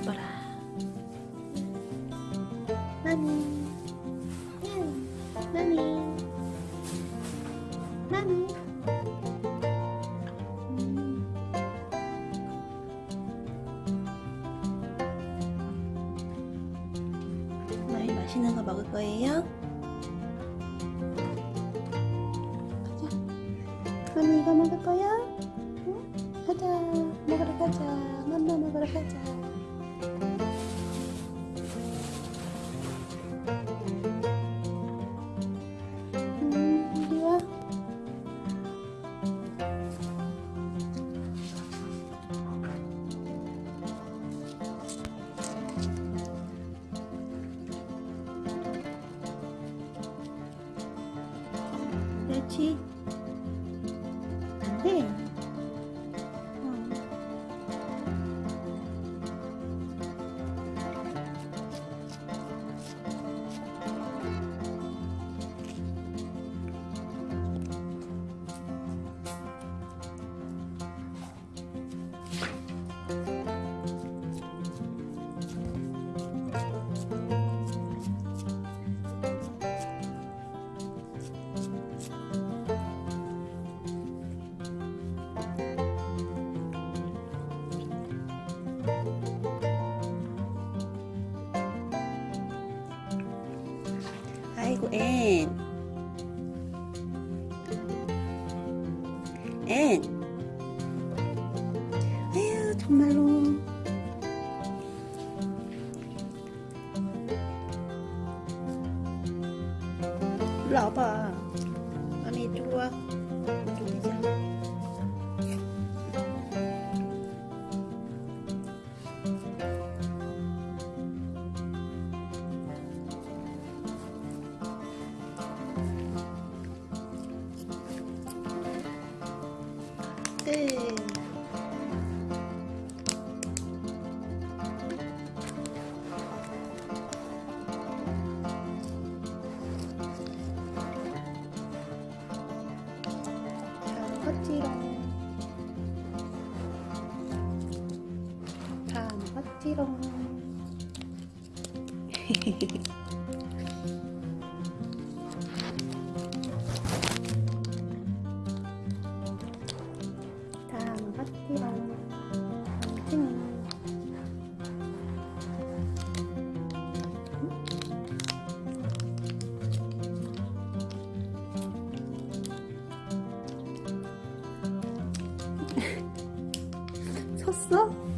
이뻐라. 마미 마미 마미 맛있는 거 먹을 거예요? 가자. 마미 이거 먹을 거야? 응? 가자. 먹으러 가자. 맘마 그렇지. 아이고 앤. 앤. 아유 정말로. 일로 와봐. 마미 이쪽으로 와. 이쪽으로 오자. 먹었지롱. 다 먹었지롱. 섰어?